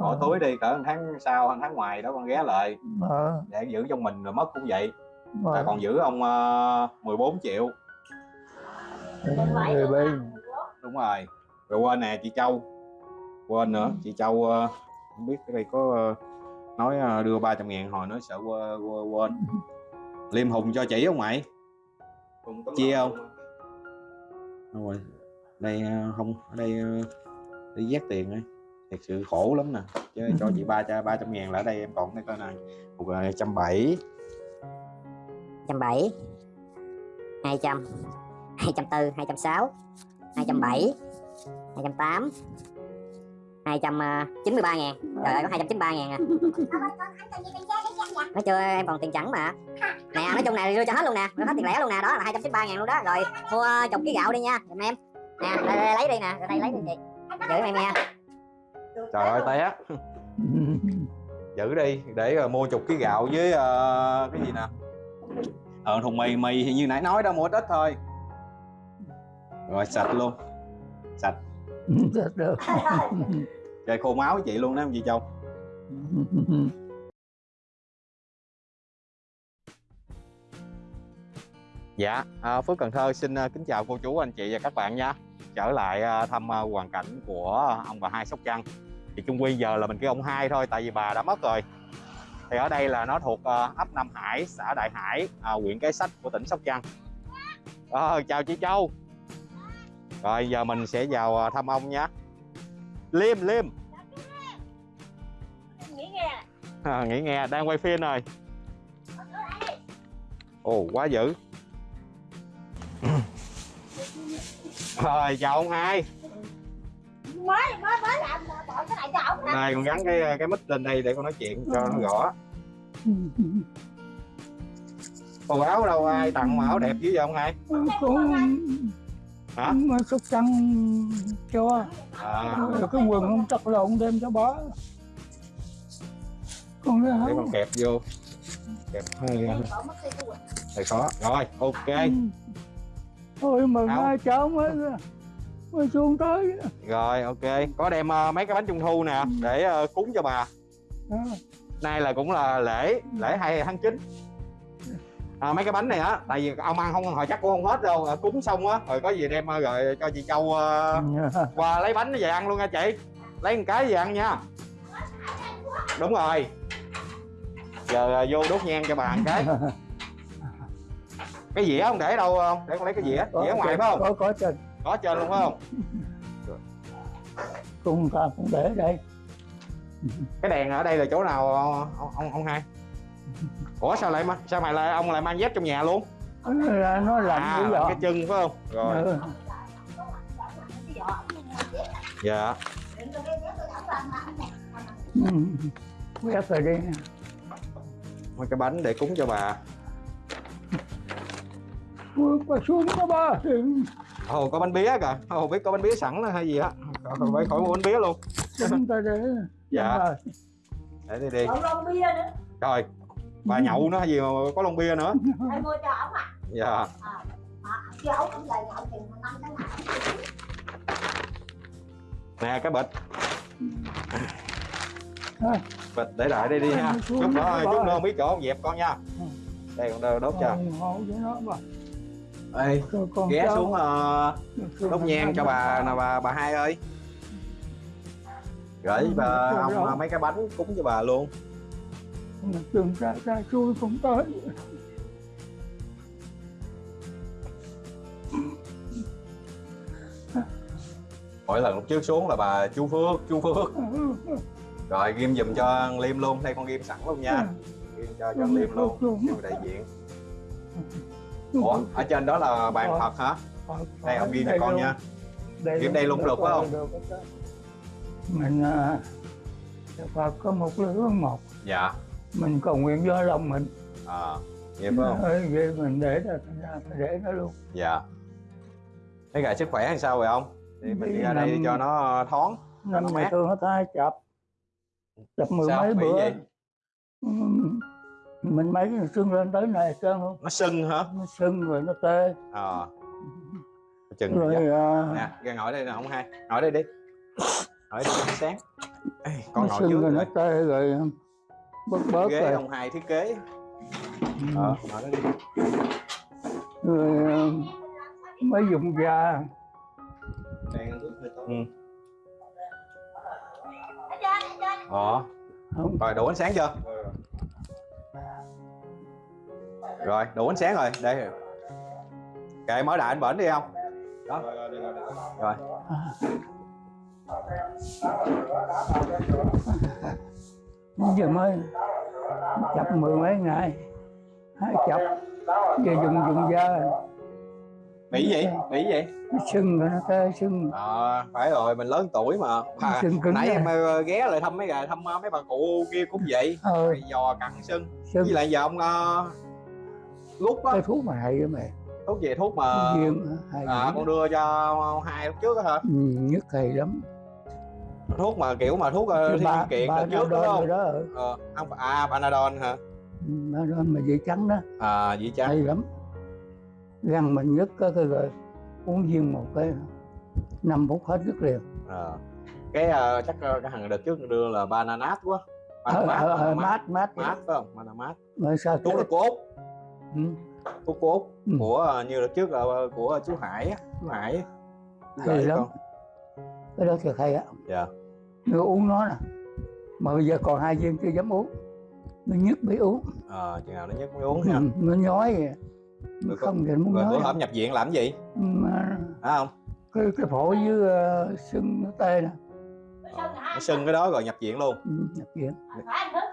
bỏ Ờ. túi đi cỡ tháng sau một tháng ngoài đó con ghé lại. Ờ, để giữ trong mình rồi mất cũng vậy. À, còn giữ ông uh, 14 triệu. Người bên. Đúng rồi. Rồi quên nè chị Châu. Quên nữa chị Châu ờ, không biết cái đây có ờ, nói ờ, đưa 300 ngàn hồi nói sợ quên, quên, quên. Liêm Hùng cho chị không mày chia không? Đâu rồi. Đây không ở đây đi vét tiền ấy thật sự khổ lắm nè chứ cho chị ba cho ba trăm ngàn là ở đây em còn cái coi này một ờ, trăm bảy. Trăm bảy. Hai trăm. Hai trăm tư hai trăm sáu hai trăm bảy hai trăm tám hai trăm chín mươi ba ngàn. Trời ơi có hai trăm chín mươi ba ngàn à. Nói chưa em còn tiền chẳng mà. Nè nói chung này đưa cho hết luôn nè. Đưa hết tiền lẻ luôn nè đó là hai trăm chín mươi ba ngàn luôn đó. Rồi mua chục ký gạo đi nha giùm em. Nè đây, đây, lấy đi nè đây lấy đi chị. Giữ em nha trời ơi té. Giữ đi để ờ, mua chục ký gạo với ờ, cái gì nè? Ờ thùng mì mì thì như nãy nói đó mua ít ít thôi. Rồi sạch luôn. Sạch. Được. Chơi khô máu với chị luôn đó chị Châu Dạ, à, Phước Cần Thơ xin à, kính chào cô chú anh chị và các bạn nha. Trở lại à, thăm à, hoàn cảnh của ông bà hai Sóc Trăng. Thì chung quy giờ là mình kêu ông hai thôi tại vì bà đã mất rồi. Thì ở đây là nó thuộc à, ấp Nam Hải, xã Đại Hải, à, huyện Cái Sách của tỉnh Sóc Trăng. Ờ, Chào chị Châu. Rồi giờ mình sẽ vào à, thăm ông nha. Liêm, Liêm. Nghĩ nghe. À, Nghĩ nghe, đang quay phim rồi. Ồ, quá dữ Rồi, chào ông hai. Mới mới mới làm bọn cái này cho ổng đó Này, con gắn cái cái mic lên đây để con nói chuyện cho nó rõ. Quần áo đâu ai tặng mà áo đẹp dữ vậy ông hai? Hả? mà sóc trăng cho. À, rồi cái quần không trật lộn đem cho bó. Còn cái Để con kẹp vô. Kẹp hơi hơi khó Rồi, ok thôi mà Áo. hai cháu mới mới xuống tới. Rồi, ok. Có đem ờ, mấy cái bánh trung thu nè Để ờ, cúng cho bà. Đó. nay là cũng là lễ lễ 2 tháng 9 à, mấy cái bánh này á tại vì ông ăn không hồi chắc cũng không hết đâu. À, cúng xong á rồi có gì đem ờ, rồi cho chị Châu ờ, qua lấy bánh về ăn luôn nha chị. Lấy một cái về ăn nha. Đúng rồi. Giờ ờ, vô đốt nhang cho bà một cái cái dĩa không để đâu không? Để con lấy cái dĩa. Dĩa ngoài phải không? có có trên. Có trên luôn phải không? Cùng ta cũng để đây. Cái đèn ở đây là chỗ nào ông ông, ông hai? Ủa sao lại ma- sao mày lại ông lại mang dép trong nhà luôn? Là nó lạnh à dọ cái chân phải không? Rồi. Ừ. dạ. Ừ. quét rồi đi. Mấy cái bánh để cúng cho bà bước qua xuống có ba ồ có bánh bía kìa. Ồ biết có bánh bía sẵn hay gì á. Còn phải khỏi mua bánh bía luôn. Chúng ta để Dạ. để đi đi. Còn lon bia nữa. Rồi bà nhậu nữa hay gì mà có lon bia nữa? Em mua cho ổng à? Dạ. Chứ ổng cũng lời nhậu chừng năm ngày nè cái bịch. Thôi. bịch để lại đây đi ha chút nữa chút nữa không biết chỗ không dẹp con nha. Đây đơ đốt cho Ê, ghé xuống ờ, đốt nhang cho bà nè bà bà hai ơi. Gửi bà ông mấy cái bánh cúng cho bà luôn. Đừng ra ra chui cũng tới. Mỗi lần lúc trước xuống là bà chú Phước chú Phước. Rồi ghim giùm cho liêm luôn. Đây con ghim sẵn luôn nha. Ghim cho cho liêm luôn. đại diện ủa ở trên đó là bàn phật hả? Đây ông ghim cho con nha. Ghim đây luôn được phải không? Được mình à, Phật có một lửa một. Dạ. Mình cầu nguyện do lòng mình. À vậy phải không? Ơi, vậy mình để ra để nó luôn. Dạ. Mấy gà sức khỏe làm sao rồi ông? Thì mình đi ra đây cho nó thoáng năm ngày thương nó tay chập. Chập mười mấy bữa. gì? Mình mấy cái sưng lên tới này trơn không? Nó sưng hả? Nó sưng rồi nó tê. Ờ. Chừng rồi dạ. à, nè ra ngồi đây nè ông hai. Ngồi đây đi. Hỏi đi ánh sáng. Ê, con nó ngồi sưng trước rồi nó tê rồi bớt bớt ghế rồi. ông hai thiết kế. Ừ. ờ ngồi đó đi. Rồi ờ, mới dùng da. Ừ. Ở trên, ở trên. ờ. Rồi đủ ánh sáng chưa rồi đủ ánh sáng rồi. Đây. Kệ mở đại anh bển đi không? Đó. Rồi. Giờ mới chập mười mấy ngày. Hai chập. Giờ dùng dùng da. Bị gì? Bị gì? Sưng rồi nó tê sưng. Ờ phải rồi mình lớn tuổi mà. À, Sưng cứng nãy em ờ, ghé lại thăm mấy gà thăm ờ, mấy bà cụ kia cũng vậy. Ờ Mày giò cặn sưng. Sưng. Với lại giờ ông uh, gút á cái thuốc mà hay đó mày thuốc gì? Thuốc mà hay à, con đưa cho hai lúc trước á hả? Ừ, nhức hay lắm. Thuốc mà kiểu mà thuốc uh, thiên ba kiện ba trước đúng không? đó ừ. ờ không à panadol hả? Ba đó mà dây trắng đó. À vậy chăng hay lắm. Răng mình nhức có cái rồi uống viên một cái năm phút hết nhức liền. Ờ. cái ờ, chắc ờ, cái thằng đợt trước đưa là bananat quá. Ờ, bananat ờ, ờ, mát mát. Mát phải không? Bananat. Mà sao thuốc là của út ừ. thuốc của út Ừ. của ờ, như đợt trước là ờ, của chú hải á chú hải hay lắm. con. cái đó thiệt hay á. Dạ. Người uống nó nè mà bây giờ còn hai viên chưa dám uống nó nhức bị uống ờ chừng nào nó nhức mới uống ừ, ha. nó nhói vậy Rồi không thì nó muốn nói hổm nhập viện làm gì? Mà hả không? cái cái phổi với uh, sưng nó tê nè. Ờ, nó sưng cái đó rồi nhập viện luôn. Ừ, nhập viện.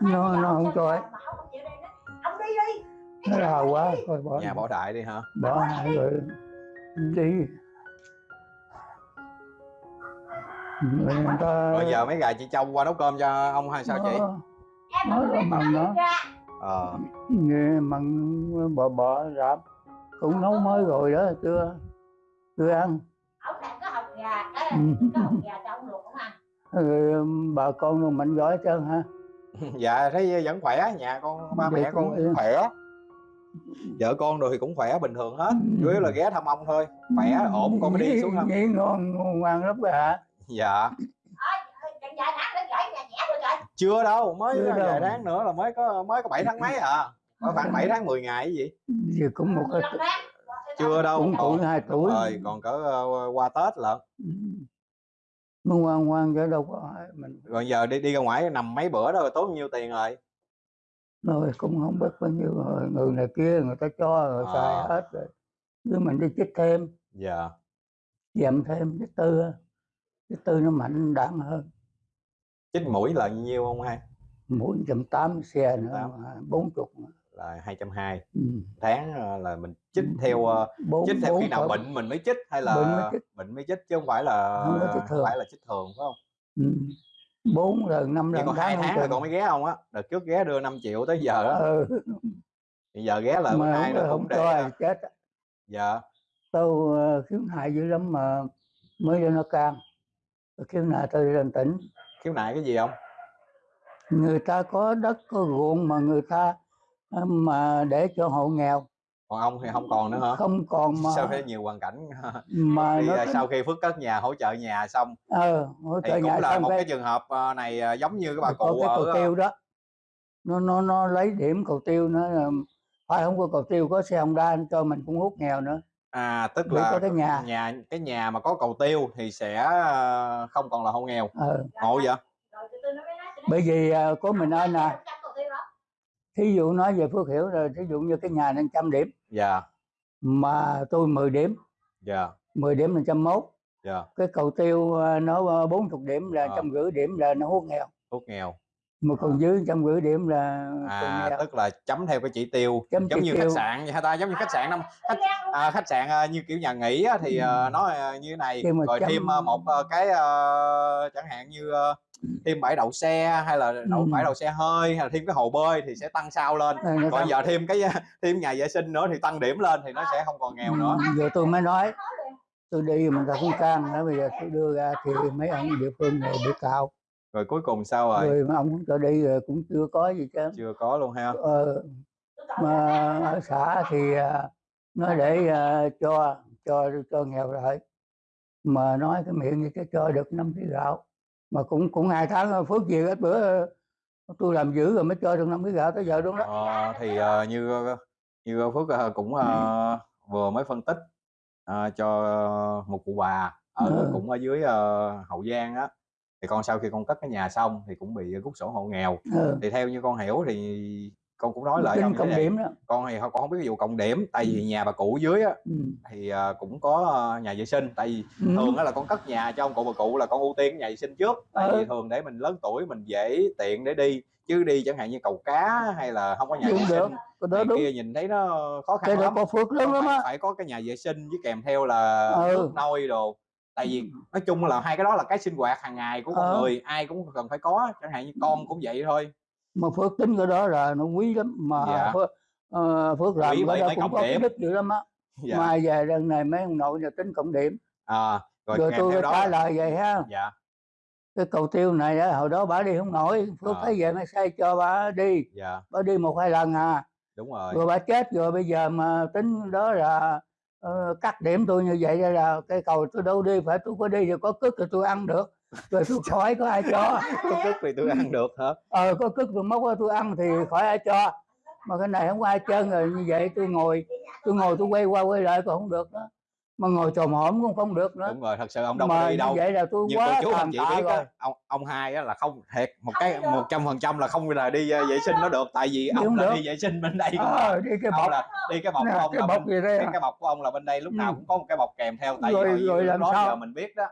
Nó- nó không ông cho ấy. Nó đau quá thôi bỏ nhà bỏ đại đi hả? Bỏ hai rồi đi. Người ta rồi giờ mấy gà chị châu qua nấu cơm cho ông hay sao chị? Nó- Em Nói là nó đó. ờ. Nghe mặn bò bò rạp. Cũng nấu mới rồi đó chưa? Chưa ăn? Ông đặt cái hộp gà, cái Ừ. cái hộp gà cho ông luộc không bà con rồi mạnh giỏi trơn ha dạ thấy vẫn khỏe nhà con ba Vậy mẹ con khỏe vợ con rồi thì cũng khỏe bình thường hết Ừ. chủ yếu là ghé thăm ông thôi. Khỏe ổn con mới đi xuống thăm. nhí ngon ngoan lắm bà hả? Dạ. Chưa đâu mới Chưa đâu. vài tháng nữa là mới có mới có 7 tháng mấy à. Có khoảng 7 tháng 10 ngày cái gì. Giờ cũng một cái chưa đâu cũng còn tuổi hai tuổi. Rồi còn cỡ ờ, qua tết lận. Ừ. nó ngoan ngoan chứ đâu có mình rồi giờ đi đi ra ngoài nằm mấy bữa đó rồi tốn nhiêu tiền rồi rồi cũng không biết bao nhiêu rồi người này kia người ta cho rồi À. xài hết rồi. Chứ mình đi chích thêm. Dạ. Dèm thêm chích tư chích tư nó mạnh đạn hơn. Chích mũi là nhiêu không hay mỗi trăm tám xe nữa bốn chục là 220 ừ. tháng ờ, là mình chích theo ờ, bốn chích theo khi nào phải- bệnh mình mới chích hay là Bệnh mới chích. bệnh mới chích chứ không phải là Không có chích thường. phải là chích thường phải không? Ừ. bốn lần năm lần còn hai tháng rồi con mới ghé không á? Đợt trước ghé đưa 5 triệu tới giờ á. Ừ. bây giờ ghé bữa mà không, nó không cho chết dạ. Tôi ờ, khiếu nại dữ lắm mà mới cho nó can khiếu nại tôi lên tỉnh. Khiếu nại cái gì không? Người ta có đất có ruộng mà người ta ờ, mà để cho hộ nghèo còn ông thì không còn nữa hả? Không còn mà sao thấy nhiều hoàn cảnh mà đi nó tính- sau khi phước cất nhà hỗ trợ nhà xong ờ hỗ thì trợ cũng nhà là xong một cái cái trường hợp ờ, này ờ, giống như cái bà có cụ cái cầu ở tiêu đó. Nó nó nó lấy điểm cầu tiêu nó là phải không có cầu tiêu có xe Honda anh cho mình cũng hút nghèo nữa. À tức Để là có cái nhà. nhà cái nhà mà có cầu tiêu thì sẽ không còn là hộ nghèo. Ờ. Ngộ vậy? Rồi từ từ nó mới nói, từ bởi vì có mình ơi nè trăm cầu tiêu đó. thí dụ nói về Phước Hiểu rồi thí dụ như cái nhà nên trăm điểm dạ. Mà tôi 10 điểm. Dạ. 10 điểm là trăm mốt. Dạ. Cái cầu tiêu ờ, nó bốn chục điểm là Ờ. trăm rưỡi điểm là nó hút nghèo. Hút nghèo. Mà còn dưới trăm rưỡi điểm là à tức là chấm theo cái chỉ tiêu Chấm giống chỉ như tiêu. khách sạn vậy ta? Giống như khách sạn năm khách à, khách sạn ờ, như kiểu nhà nghỉ thì ờ, Ừ. nó ờ, như này. Nhưng mà rồi chấm- thêm ờ, một ờ, cái ờ, chẳng hạn như ờ, thêm bãi đậu xe hay là đậu Ừ. bãi đậu xe hơi hay là thêm cái hồ bơi thì sẽ tăng sao lên. Nó còn giờ thêm cái thêm nhà vệ sinh nữa thì tăng điểm lên thì nó sẽ không còn nghèo nữa. Ừ, giờ tôi mới nói tôi đi mình ta cũng can nữa bây giờ tôi đưa ra thì mấy ông địa phương này bị cào. Rồi cuối cùng sao rồi? Rồi mà ông không cho đi rồi cũng chưa có gì chứ. Chưa có luôn ha. Ờ, mà ở xã thì à, nó để à, cho cho cho nghèo lại. Mà nói cái miệng như cái cho được năm ký gạo mà cũng cũng hai tháng ờ, phước gì ít bữa ờ, tôi làm dữ rồi mới cho được năm cái gạo tới giờ đúng đó Ờ, thì ờ, như như Phước ờ, cũng ờ, vừa mới phân tích ờ, cho một cụ bà ở Ừ. cũng ở dưới ờ, Hậu Giang á thì con sau khi con cất cái nhà xong thì cũng bị rút sổ hộ nghèo ừ. thì theo như con hiểu thì con cũng nói lại cộng điểm đó. Con thì con không biết vụ cộng điểm tại vì nhà bà cụ dưới á ừ. thì ờ, cũng có ờ, nhà vệ sinh. Tại vì Ừ. thường á là con cất nhà cho ông cụ bà cụ là con ưu tiên cái nhà vệ sinh trước. Tại Ừ. vì thường để mình lớn tuổi mình dễ tiện để đi chứ đi chẳng hạn như cầu cá hay là không có nhà vệ sinh đó đúng. kia nhìn thấy nó khó khăn đó lắm. có phước lắm phải, á. phải có cái nhà vệ sinh với kèm theo là Ừ. nước nôi đồ. Tại vì nói chung là hai cái đó là cái sinh hoạt hàng ngày của con Ờ. người ai cũng cần phải có chẳng hạn như con cũng vậy thôi mà phước tính cái đó là nó quý lắm mà Dạ. phước, ờ, phước làm cái đó cũng có cái điểm. đích dữ lắm á. Dạ. Mà về lần này mấy ông nội là tính cộng điểm. À, rồi, rồi, tôi trả lời vậy ha. Dạ. Cái cầu tiêu này á, hồi đó bà đi không nổi phước À. thấy vậy mới xây cho bà đi. Dạ. Bà đi một hai lần à. Đúng rồi. Rồi bà chết rồi bây giờ mà tính đó là ờ, cắt điểm tôi như vậy là cây cầu tôi đâu đi phải tôi có đi thì có cứt thì tôi ăn được rồi tôi khỏi có ai cho? Có tức thì tôi ăn được hả? Ờ có cứt tôi móc ra tôi ăn thì khỏi ai cho. Mà cái này không có ai trơn rồi như vậy tôi ngồi tôi ngồi tôi quay qua quay lại còn không được nữa. Mà ngồi trồm hổm cũng không được nữa. Đúng rồi thật sự ông đâu mà có đi đâu. vậy là tôi như quá chú anh chị biết rồi. ông ông hai á là không thiệt một cái một trăm phần trăm là không là đi ờ, vệ sinh nó được. Tại vì Đi ông là được. đi vệ sinh bên đây à. ờ đi cái bọc. là đi cái bọc nè, của ông cái là bọc bên, gì đây cái, à? cái bọc của ông là bên đây lúc nào Ừ. cũng có một cái bọc kèm theo tại vì Rồi- hồi rồi lúc làm đó sao? giờ mình biết đó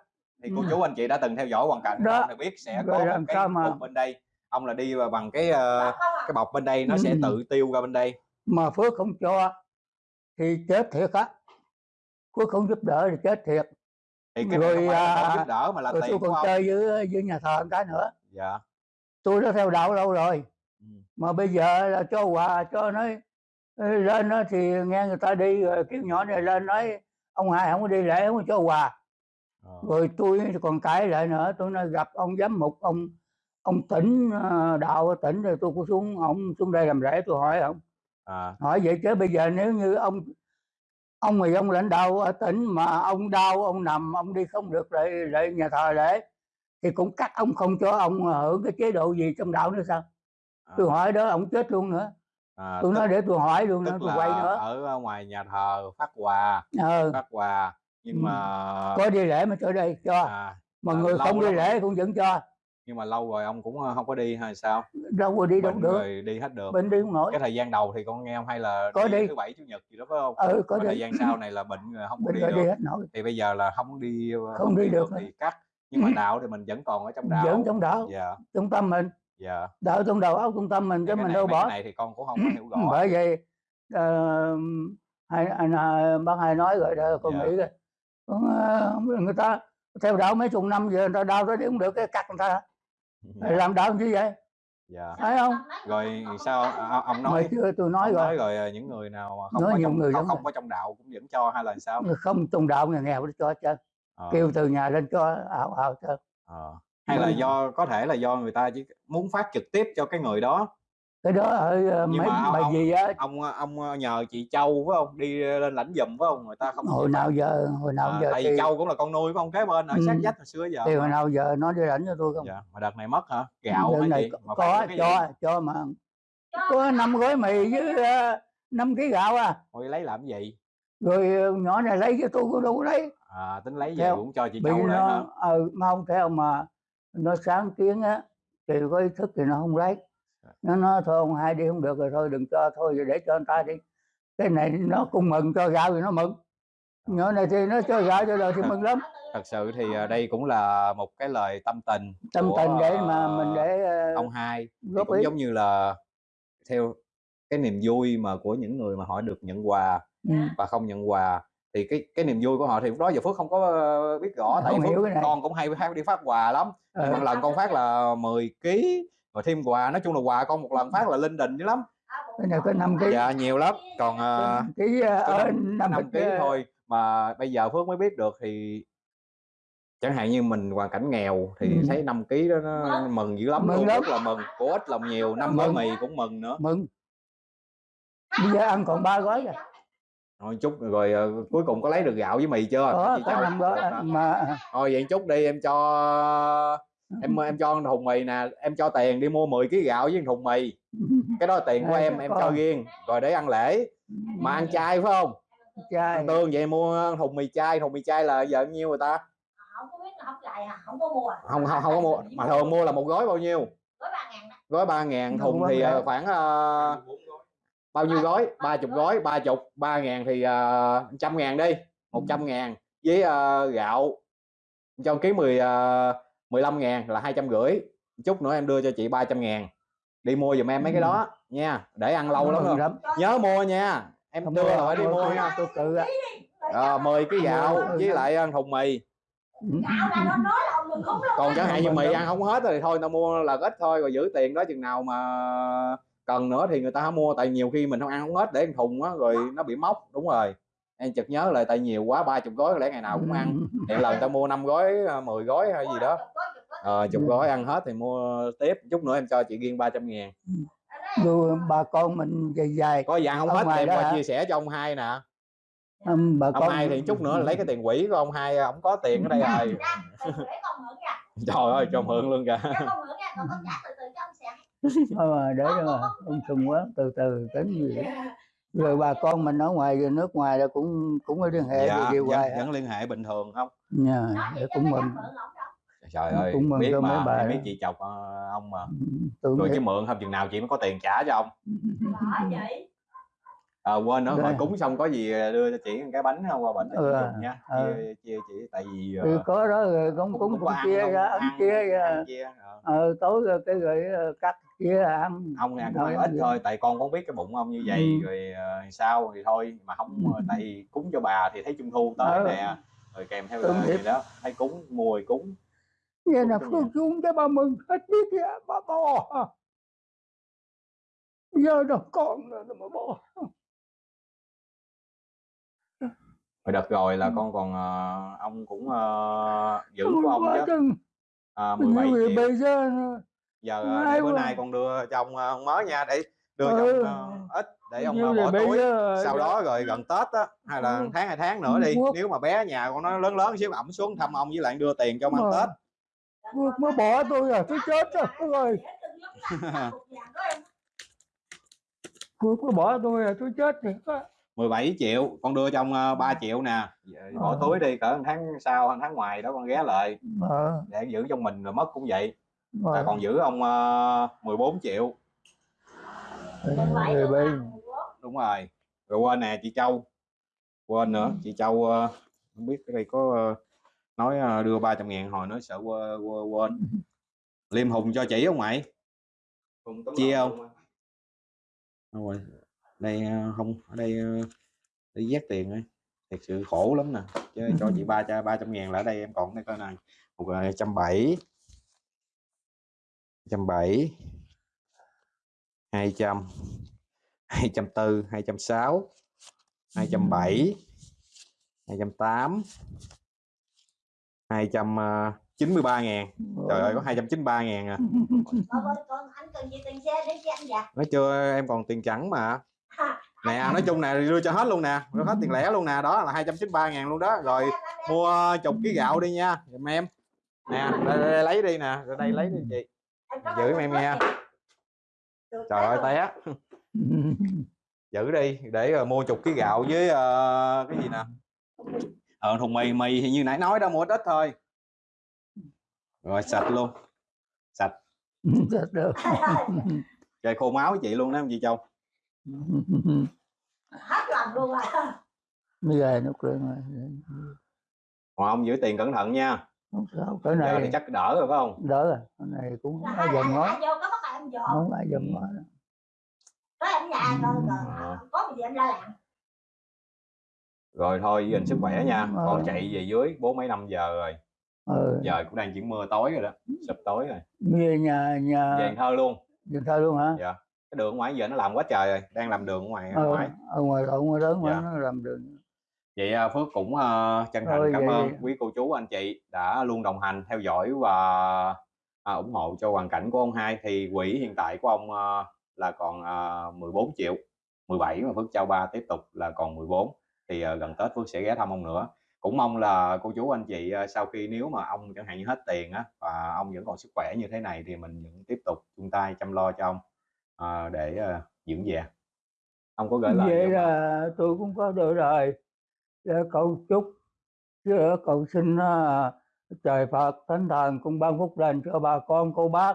thì cô Ừ. chú anh chị đã từng theo dõi hoàn cảnh Đó. biết sẽ Rồi có một cái mà- bên đây ông là đi bằng cái ờ, cái bọc bên đây nó sẽ Ừ. tự tiêu ra bên đây mà phước không cho thì chết thiệt á phước không giúp đỡ thì chết thiệt thì cái Rồi, này không à, không giúp đỡ mà là rồi tôi tiền còn chơi với với nhà thờ một cái nữa dạ tôi đã theo đạo lâu rồi Ừ. mà bây giờ là cho quà cho nó "Ê, lên đó thì nghe người ta đi rồi kêu nhỏ này lên nói ông hai không có đi lễ không có cho quà Ờ. rồi tôi còn cãi lại nữa tôi nói gặp ông giám mục ông ông tỉnh ờ, đạo ở tỉnh rồi tôi cũng xuống ông xuống đây làm rễ tôi hỏi ông. À. Hỏi vậy chứ bây giờ nếu như ông ông thì ông lãnh đạo ở tỉnh mà ông đau ông nằm ông đi không được lại lại nhà thờ lễ thì cũng cắt ông không cho ông hưởng cái chế độ gì trong đạo nữa sao? Tôi hỏi đó ông chết luôn nữa. À, tôi tức- nói để tôi hỏi luôn nữa tôi quay nữa. ở ngoài nhà thờ phát quà ờ. Phát quà nhưng Ừ. mà có đi lễ mà cho đây cho. À, mà người không đi lắm rồi. lễ cũng vẫn cho. Nhưng mà lâu rồi ông cũng ờ, không có đi hay sao? Đâu có đi đâu được. rồi đi hết được. Bệnh đi không nổi. Cái thời gian đầu thì con nghe ông hay là Có đi. thứ bảy chủ nhật gì đó phải không? Ừ có thời đi. gian sau này là bệnh rồi không có đi rồi được. đi hết nổi. Thì bây giờ là không đi Không đi được thì cắt. Nhưng mà Ừ. đạo thì mình vẫn còn ở trong đạo. Vẫn trong đạo. Dạ. Trung tâm mình. Dạ. Đạo trong đầu óc trung tâm mình chứ cái mình đâu mấy cái bỏ. này thì con cũng không có hiểu rõ. bởi vậy ờ, hai anh à, bác hai nói rồi đó con Dạ. nghĩ rồi ờ, người ta theo đạo mấy chục năm giờ người ta đau tới đi không được cái cắt người ta. Dạ. làm đạo như vậy? Dạ. Phải không? Rồi sao à, ông nói chưa tôi nói rồi. nói rồi à, những người nào mà không Nói có nhiều trong người không, không có trong đạo cũng vẫn cho hay là sao? Không trong đạo nghèo nghèo nó cho hết trơn Ờ, kêu từ nhà lên cho ảo ảo trơn ờ. hay là do có thể là do người ta chỉ muốn phát trực tiếp cho cái người đó cái đó ở ờ, mấy mà bài ông- gì á? ông ông nhờ chị Châu phải không? Đi lên lãnh giùm phải không? Người ta không hồi nào giờ hồi nào à, giờ thì, Châu cũng là con nuôi của ông kế bên ở sát Ừ. vách hồi xưa giờ thì hồi nào giờ nó đi lãnh cho tôi không? Dạ mà đợt này mất hả? Gạo Đợt này gì? có, phải có cho gì? cho mà có năm gói mì với uh, 5 kg gạo à. Thôi lấy làm gì? Rồi ờ, nhỏ này lấy cho tôi cũng đâu có lấy. À tính lấy về cũng cho chị Châu lấy hả? nó ờ mà không theo mà nó sáng kiến á thì có ý thức thì nó không lấy nó nói thôi ông hai đi không được rồi thôi đừng cho thôi rồi để cho anh ta đi. Cái này nó cũng mừng cho gạo thì nó mừng. Nhỏ này thì nó cho gạo cho đời thì mừng lắm. Thật sự thì à, đây cũng là một cái lời tâm tình tâm của, tình để mà ờ, mình để ờ, ông hai. Góp cũng ý. giống như là theo cái niềm vui mà của những người mà họ được nhận quà ừ. và không nhận quà thì cái cái niềm vui của họ thì lúc đó giờ Phước không có ờ, biết rõ tại Không Phước cái này. con cũng hay hay đi phát quà lắm. Ờ. một lần con phát là 10 kg rồi thêm quà nói chung là quà con một lần phát là linh đình dữ lắm. Cái này có 5 kg dạ nhiều lắm. Còn ờ, ký có ở năm- năm năm kg thôi mà bây giờ Phước mới biết được thì chẳng hạn như mình hoàn cảnh nghèo thì Ừ. thấy 5 kg đó nó mừng dữ lắm. Mừng luôn lắm. rất là mừng của ít lòng nhiều năm gói mì cũng mừng nữa. Mừng. Bây giờ ăn còn ba gói rồi thôi chút rồi ờ, cuối cùng có lấy được gạo với mì chưa? Có có năm gói. Mà thôi vậy chút đi em cho em em cho anh thùng mì nè em cho tiền đi mua 10 kg gạo với thùng mì. Cái đó là tiền của em em cho riêng rồi để ăn lễ. Mà ăn chay phải không? Chay. Tương vậy mua thùng mì chay thùng mì chay là giờ bao nhiêu người ta? À, không có biết là không lại à không có mua à. không không không có mua. Mà thường mua là một gói bao nhiêu? Gói ba ngàn gói ba ngàn thùng thì ờ, khoảng uh, bao nhiêu gói? Ba chục gói ba chục. Ba ngàn thì ờ, trăm uh, ngàn đi một trăm ngàn. Với uh, gạo. Cho ký mười 15.000 là hai trăm rưỡi chút nữa em đưa cho chị 300.000 đi mua giùm em mấy cái đó nha để ăn lâu lắm rồi. nhớ mua nha em không đưa là phải đi mua nha. tôi cự à. à, 10 cái gạo với lại ờ, ăn thùng mì. Còn chẳng hạn như mì ăn không hết thì thôi tao mua là ít thôi rồi giữ tiền đó chừng nào mà cần nữa thì người ta mua tại nhiều khi mình không ăn không hết để ăn thùng á rồi nó bị móc đúng rồi em chợt nhớ lại tại nhiều quá ba chục gói có lẽ ngày nào cũng ăn. Hiện lần tao mua năm gói 10 gói hay gì đó. Ờ chục Ừ. gói ăn hết thì mua tiếp. Chút nữa em cho chị riêng 300 ngàn. Dù bà con mình dài dài. Có ăn không hết thì em qua chia sẻ cho ông hai nè. Ông bà ông con hai thì chút nữa lấy cái tiền quỹ của ông hai ông có tiền ở đây rồi. Trời ơi cho mượn luôn kìa. Cho con mượn nha còn con trả từ từ cho ông xài Thôi mà để mà ông sùng quá từ từ tính gì rồi bà con mình ở ngoài rồi nước ngoài là cũng cũng có liên hệ dạ, dạ, vẫn, hoài vẫn liên hệ bình thường không? Nha, nói để vậy cũng mừng. Đâu trời Cũng ơi mừng biết mà bà em biết chị chọc ờ, ông mà. Tôi rồi nghĩ chứ mượn không chừng nào chị mới có tiền trả cho ông. À, quên nữa Dạ. hồi cúng xong có gì đưa cho chị cái bánh không qua bệnh cho Ừ, chị dùng nha. ừ. chia, chia chị tại vì ờ, có đó rồi cũng cũng, cũng có ăn chia ra ăn ăn- chia ra. ăn chia ờ. ờ, tối rồi cái rồi ờ, cắt chia ăn ông nè ăn ít thôi tại con cũng biết cái bụng ông như vậy Ừ. rồi ờ, sao thì thôi mà không Ừ. tại vì cúng cho bà thì thấy trung thu tới Ừ. nè rồi kèm theo nghiệp. gì đó thấy cúng thì cúng vậy là phương chung cho bà mừng hết biết kìa bà bỏ giờ nó con rồi mà bỏ rồi đợt rồi là Ừ. con còn ờ, ông cũng ờ, giữ của ông chứ à, Như 17 vậy triệu bây giờ giờ ờ, để bữa nay con đưa cho ông ờ, ông mới nha để đưa cho Ừ. ông ờ, ít để ông như ờ, bỏ túi. sau đó rồi gần tết á hay là Ừ. tháng hai tháng nữa đi Quốc- nếu mà bé nhà con nó lớn lớn xíu ẩm xuống thăm ông với lại đưa tiền cho ông ăn tết. Mới bỏ tôi à tôi chết rồi rồi Phước mới bỏ tôi à tôi chết rồi. 17 triệu con đưa cho ờ, 3 triệu nè. Bỏ Ờ. túi đi cỡ tháng sau tháng ngoài đó con ghé lại. Ờ. Để giữ trong mình rồi mất cũng vậy rồi. Còn giữ ông ờ, 14 triệu. Rồi bây đúng rồi. Rồi quên nè chị Châu. Quên nữa chị Châu ờ, không biết đây có ờ, nói ờ, đưa 300 ngàn hồi nói sợ quên, quên, quên. Liêm Hùng cho chị không mày. Chia không Đâu rồi đây không ở đây để vét tiền ấy thật sự khổ lắm nè chứ cho chị ba cho ba trăm ngàn là ở đây em còn đây coi này một trăm bảy trăm bảy hai trăm hai trăm tư hai trăm sáu hai trăm bảy hai trăm tám hai trăm chín mươi ba ngàn. Trời ơi có 293 ngàn à. Con anh cần gì tiền xe để cho anh dạ nói chưa em còn tiền chẳng mà. Nè nói chung nè đưa cho hết luôn nè đưa hết tiền lẻ luôn nè đó là 293 ngàn luôn đó. Rồi mua chục ký gạo đi nha giùm em. Nè đây, đây, đây, lấy đi nè rồi đây lấy đi chị giữ em nha trời ơi té. Giữ đi để rồi mua chục ký gạo với ờ, cái gì nè? Ờ thùng mì mì thì như nãy nói đó mua ít thôi. Rồi sạch luôn. Sạch. Được. Trời khô máu với chị luôn đó em chị châu? Hết lòng luôn à bây giờ nó cười mà còn ông giữ tiền cẩn thận nha không sao cái giờ thì này chắc đỡ rồi phải không? Đỡ rồi cái này cũng không ai dầm ngó. không ai dầm ngó. Có em nhà rồi Ờ. có gì em la làng rồi thôi giữ gìn sức khỏe nha. Ờ. con chạy về dưới bốn mấy năm giờ rồi. Ờ giờ cũng đang chuyển mưa tối rồi đó sụp tối rồi. Giờ nhà về nhà Cần thơ luôn. Cần Thơ luôn hả? Dạ. Cái đường ngoài giờ nó làm quá trời rồi đang làm đường ở ngoài ở ờ, ngoài. Ở ngoài ở ngoài lớn mà Dạ. nó làm đường vậy à, Phước cũng ờ, chân thành Thôi cảm vậy ơn đi. quý cô chú anh chị đã luôn đồng hành theo dõi và à, ủng hộ cho hoàn cảnh của ông hai. Thì quỹ hiện tại của ông ờ, là còn ờ, 14 triệu 17 mà Phước trao ba tiếp tục là còn 14 thì ờ, gần Tết Phước sẽ ghé thăm ông nữa. Cũng mong là cô chú anh chị ờ, sau khi nếu mà ông chẳng hạn như hết tiền á và ông vẫn còn sức khỏe như thế này thì mình vẫn tiếp tục chung tay chăm lo cho ông ờ, để ờ, dưỡng già ông có gửi lời vậy là tôi cũng có lời để cầu chúc chứ cầu xin à, trời Phật thánh thần cùng ban phúc lành cho bà con, cô bác,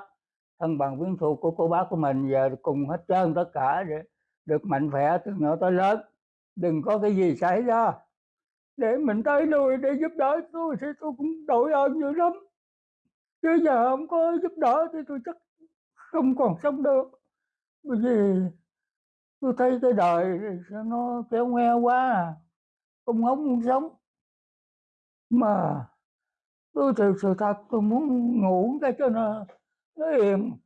thân bằng quyến thuộc của cô bác của mình. Và cùng hết trơn tất cả để được mạnh khỏe từ nhỏ tới lớn. Đừng có cái gì xảy ra. Để mình tới lui để giúp đỡ tôi thì tôi cũng đội ơn dữ lắm. Chứ giờ không có giúp đỡ thì tôi chắc không còn sống được. Bởi vì tôi thấy cái đời nó kéo nghe quá à không hóng muốn sống. Mà tôi thực sự thật tôi muốn ngủ cái cho nó nó yên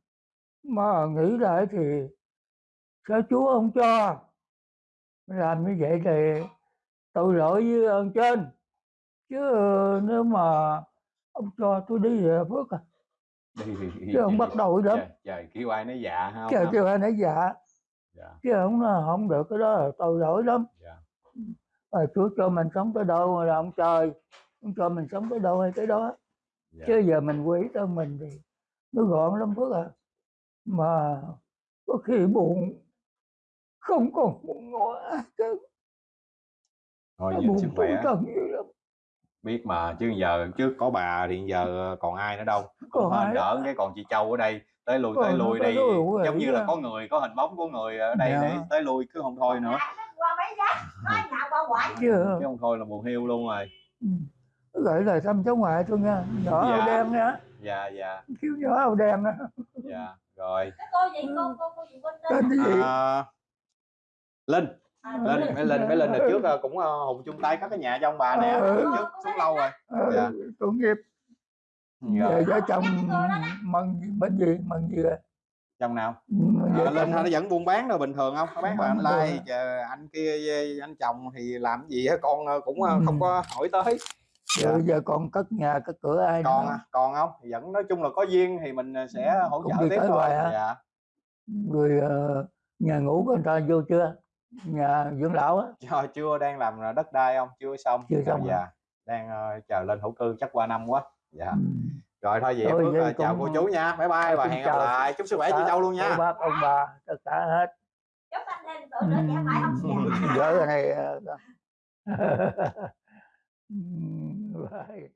mà nghĩ lại thì sao chúa không cho? Làm như vậy thì tội lỗi với ơn trên. Chứ nếu mà ông cho tôi đi về phước à? Chứ không bắt đầu lắm. trời, trời kêu ai nói dạ ha trời không kêu ai nói dạ dạ. Chứ không không được cái đó là tội lỗi lắm. Dạ mà Chúa cho mình sống tới đâu là ông trời. Ông cho mình sống tới đâu hay tới đó. Dạ. chứ giờ mình quỷ tới mình thì nó gọn lắm phước à. Mà có khi buồn không còn buồn ngồi chứ thôi giữ sức khỏe. biết mà chứ giờ trước có bà thì giờ còn ai nữa đâu. Còn ai đỡ cái còn chị Châu ở đây. Tới lui tới lui đi. giống như là có người có hình bóng của người ở đây Dạ. để tới lui cứ không thôi nữa chứ chứ không thôi là buồn hiu luôn rồi. Ừ. gửi lời thăm cháu ngoại tôi nha nhỏ Dạ. áo đen nha. Dạ dạ. Kêu nhỏ áo đen á. Dạ rồi. Cái cô gì? Cô cô cô gì? Quên tên cái gì? À, linh. À, lên Linh. mấy linh mấy linh đợt trước ờ, cũng ờ, hùng chung tay cất cái nhà cho ông bà nè. Ừ. trước trước xuống lâu rồi. Ờ, Dạ. tội nghiệp. Rồi vợ chồng mừng bên gì mừng gì rồi trong nào? À, chồng nó vẫn buôn bán đâu bình thường không? Nó bán mà á. chờ anh kia anh chồng thì làm gì á? Con ờ, cũng ờ, không Ừ. có hỏi tới. Giờ, Dạ. giờ còn cất nhà cất cửa ai còn nữa? à, còn không? Vẫn nói chung là có duyên thì mình ờ, sẽ hỗ Cũng trợ tiếp thôi. dạ. Người nhà ngủ của người ta vô chưa? Nhà dưỡng lão á? Chưa, chưa đang làm đất đai không chưa xong. Chưa xong hả? dạ. Đang chờ lên thổ cư chắc qua năm quá. Dạ. Ừ. rồi thôi vậy Phước ờ, chào cô chú nha. Bye bye và hẹn gặp chào. lại. Chúc sức khỏe chị Cả Châu luôn nha. bác ông bà tất cả hết. Chúc anh thêm tuổi nữa trẻ mãi không già vợ này ờ, Bye.